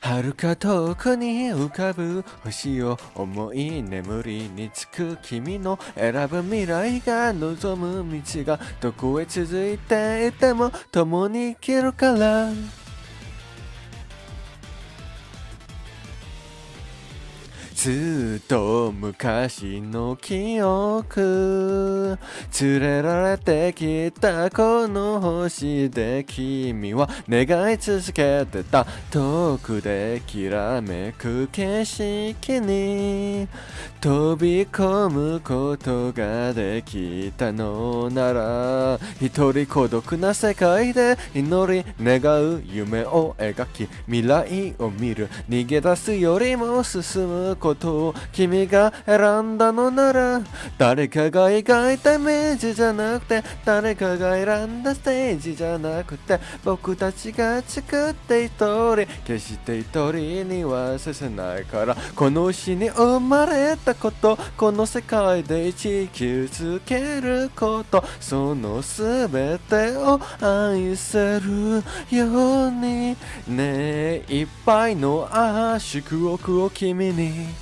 遥か遠くに浮かぶ星を思い眠りにつく君の選ぶ未来が望む道がどこへ続いていても共に生きるから。ずっと昔の記憶。連れられてきたこの星で君は願い続けてた。遠くできらめく景色に。飛び込むことができたのなら一人孤独な世界で祈り願う夢を描き未来を見る。逃げ出すよりも進むことことを君が選んだのなら誰かが描いたイメージじゃなくて誰かが選んだステージじゃなくて僕たちが作って一人決して一人にはさせないからこの日に生まれたことこの世界で生き続けることその全てを愛せるように。ねえいっぱいの圧縮億を君に。